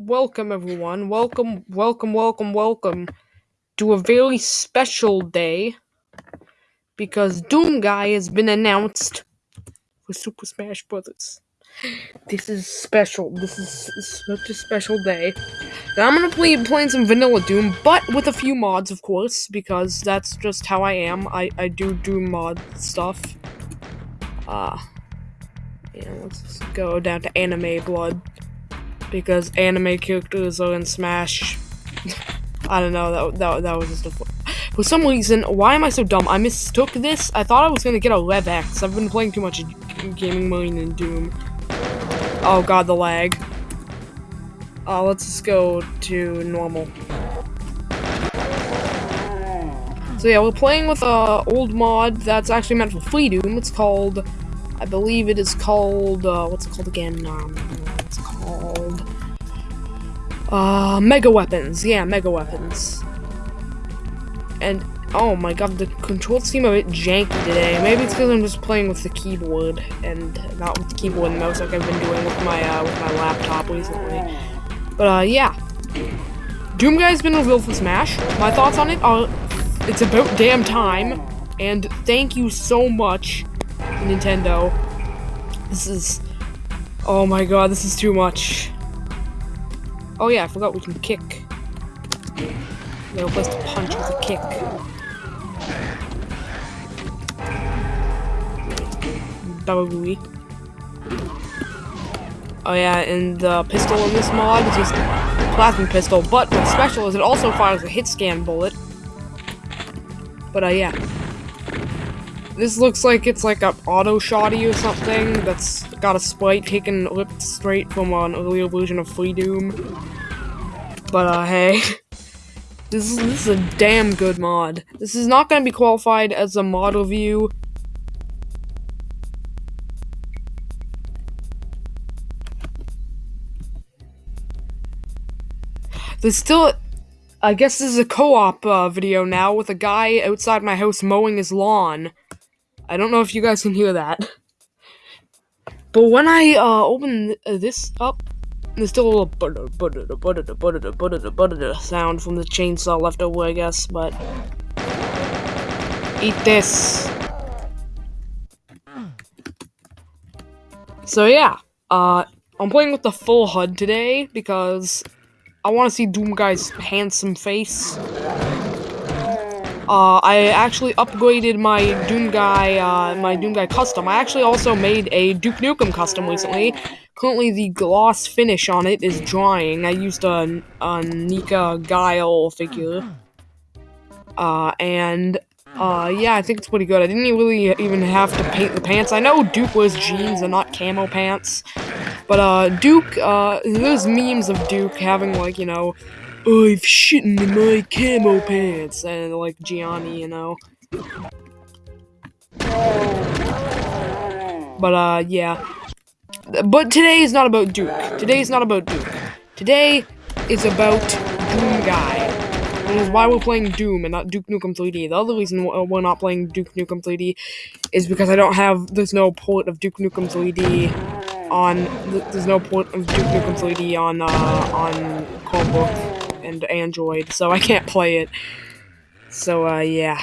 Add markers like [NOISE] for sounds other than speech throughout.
welcome everyone. Welcome, welcome, welcome, welcome to a very special day because Doom Guy has been announced for Super Smash Brothers. This is special. This is such a special day. Now I'm gonna play playing some vanilla Doom, but with a few mods, of course, because that's just how I am. I I do Doom mod stuff. Ah. Uh, yeah, let's go down to anime blood because anime characters are in Smash. I don't know, that, that, that was just a... For some reason, why am I so dumb? I mistook this. I thought I was gonna get a Rev X. I've been playing too much Gaming Marine and Doom. Oh god, the lag. Uh, let's just go to normal. So yeah, we're playing with a old mod that's actually meant for Freedoom. It's called, I believe it is called, uh, what's it called again? Um, called, uh, Mega Weapons. Yeah, Mega Weapons. And, oh my god, the controls seem a bit janky today. Maybe it's because I'm just playing with the keyboard and not with the keyboard and mouse like I've been doing with my, uh, with my laptop recently. But, uh, yeah. Doom Guy's been revealed for Smash. My thoughts on it are, it's about damn time. And thank you so much, Nintendo. This is, oh my god, this is too much. Oh yeah, I forgot we can kick. No place to punch with a kick. Double Oh yeah, and the pistol in this mod is just a plasma pistol, but what's special is it also fires a hit scan bullet. But uh, yeah. This looks like it's like a auto shotty or something that's got a sprite taken ripped straight from an earlier version of Freedoom. But uh, hey. [LAUGHS] This is, this is a damn good mod. This is not going to be qualified as a mod review. There's still, I guess this is a co-op uh, video now with a guy outside my house mowing his lawn. I don't know if you guys can hear that. But when I uh, open this up, there's still a little butter, butter, butter, butter, butter, butter sound from the chainsaw left over, I guess, but... Eat this! So yeah, uh, I'm playing with the full HUD today because I want to see Doom Guy's handsome face. Uh, I actually upgraded my Doom Guy, uh, my Doom Guy custom. I actually also made a Duke Nukem custom recently. Currently, the gloss finish on it is drying. I used a, a Nika Guile figure. Uh, and, uh, yeah, I think it's pretty good. I didn't really even have to paint the pants. I know Duke wears jeans and not camo pants. But, uh, Duke, uh, there's memes of Duke having, like, you know, I've shitting in my camo pants, and like Gianni, you know. But uh, yeah. But today is not about Duke. Today is not about Duke. Today is about Doom Guy. Which is why we're playing Doom and not Duke Nukem 3D. The other reason we're not playing Duke Nukem 3D is because I don't have, there's no port of Duke Nukem 3D on, there's no port of Duke Nukem 3D on, uh, on Chromebook and Android, so I can't play it. So, uh, yeah.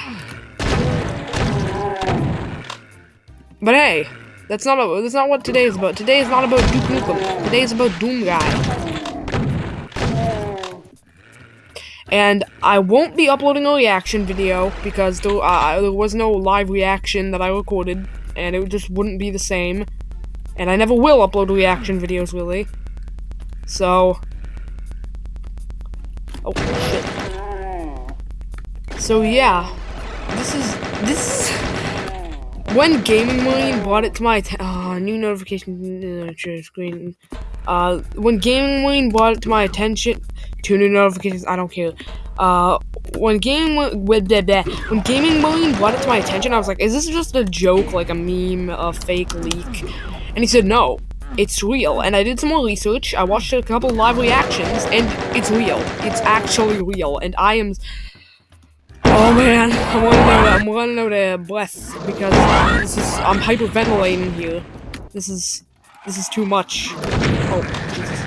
But hey, that's not a, that's not what today is about. Today is not about Duke Nukem. Today is about Doom Guy. And I won't be uploading a reaction video because there, uh, there was no live reaction that I recorded, and it just wouldn't be the same. And I never will upload reaction videos, really. So, Oh, shit. So, yeah. This is... This [LAUGHS] When Gaming Marine brought it to my. Oh, new notification uh, screen. Uh, when Gaming Marine brought it to my attention... Two new notifications, I don't care. Uh, when gaming when gaming marine brought it to my attention, I was like, "Is this just a joke, like a meme, a fake leak?" And he said, "No, it's real. And I did some more research. I watched a couple live reactions, and it's real. It's actually real. And I am. Oh man, I'm running out. Of breath because this is. I'm hyperventilating here. This is. This is too much. Oh Jesus.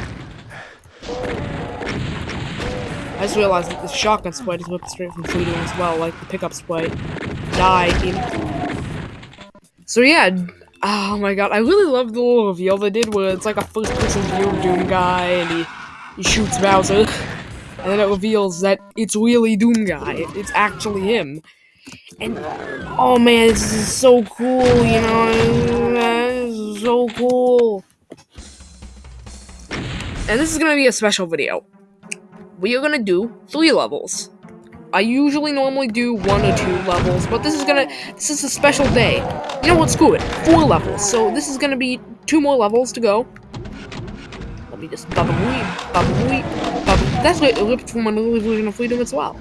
I just realized that the shotgun sprite is whipped straight from Freedoom as well, like the pickup sprite. Die. So yeah, oh my god, I really love the little reveal they did where it's like a first person view of Doom guy and he, he shoots Bowser. And then it reveals that it's really Doom guy. It, it's actually him. And oh man, this is so cool, you know, this is so cool. And this is gonna be a special video. We are gonna do three levels. I usually normally do one or two levels, but this is gonna this is a special day. You know what? Screw it. Four levels. So this is gonna be two more levels to go. Let me just bubble weep, bubble weep, bubble. That's what it ripped from another version of Freedoom as well.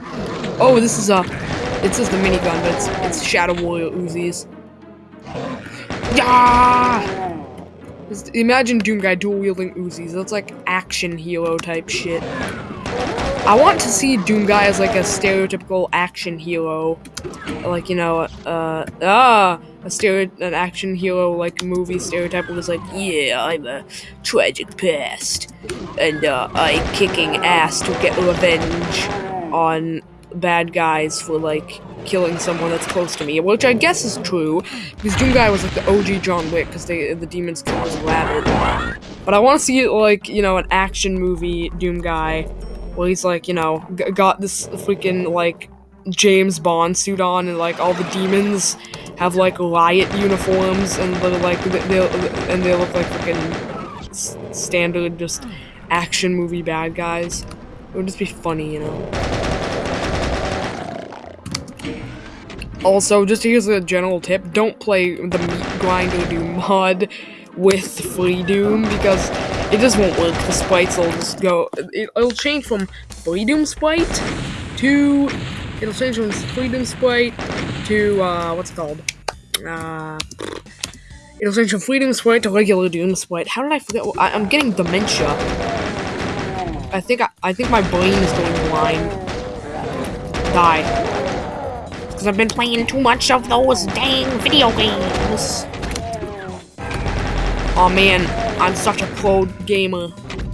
Oh, this is a. It says the minigun, but it's it's Shadow Warrior Uzis. Yeah. Imagine Doom Guy dual wielding Uzis. That's like action hero type shit. I want to see Doom Guy as like a stereotypical action hero, like you know, uh, ah, a stereo, an action hero like movie stereotype was like, yeah, I'm a tragic past, and uh, I'm kicking ass to get revenge on bad guys for like killing someone that's close to me, which I guess is true, because Doom Guy was like the OG John Wick, because they the demons killed his rabbit. But I want to see like you know an action movie Doom Guy well, he's like, you know, got this freaking like James Bond suit on, and like all the demons have like riot uniforms, and they're like they and they look like freaking standard just action movie bad guys. It would just be funny, you know. Also, just here's a general tip: don't play the Meat Grinder Doom mod with Freedoom because it just won't work. The sprites will just go. It, will change from Freedoom Sprite to. It'll change from Freedoom Sprite to uh, what's it called? Uh, it'll change from Freedoom Sprite to regular Doom Sprite. How did I forget? I, am getting dementia. I think I, I think my brain is going blind. Die. Because I've been playing too much of those dang video games. Oh man, I'm such a pro gamer.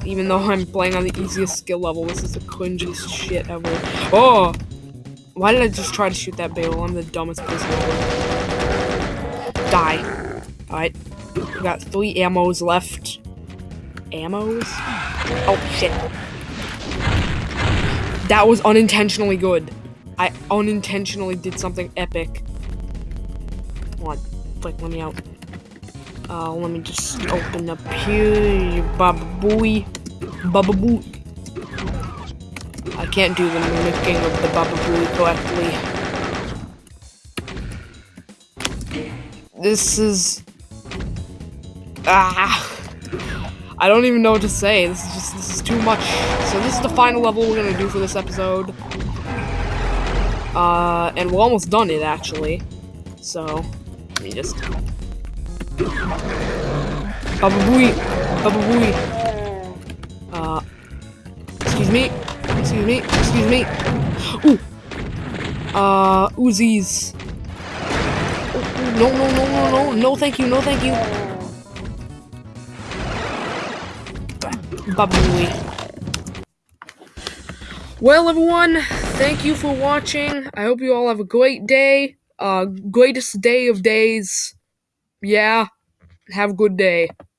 Even though I'm playing on the easiest skill level, this is the cringiest shit ever. Oh! Why did I just try to shoot that barrel? I'm the dumbest person ever. Die. Alright. We got three ammos left. Ammos? Oh, shit. That was unintentionally good. I unintentionally did something epic. Come on. Like, let me out. Uh, let me just open up here. Baba Booey. Baba Boo. I can't do the mimicking of the Baba Booey correctly. This is... Ah... I don't even know what to say. This is just, this is too much. So this is the final level we're gonna do for this episode. Uh, and we're almost done it, actually. So, let me just Baba Booey! Uh, excuse me? Excuse me? Excuse me? Ooh! Uh, Uzis. No, no, no, no, no, no, thank you, no, thank you. Baba. Well, everyone, thank you for watching. I hope you all have a great day. Uh, greatest day of days yeah, have a good day.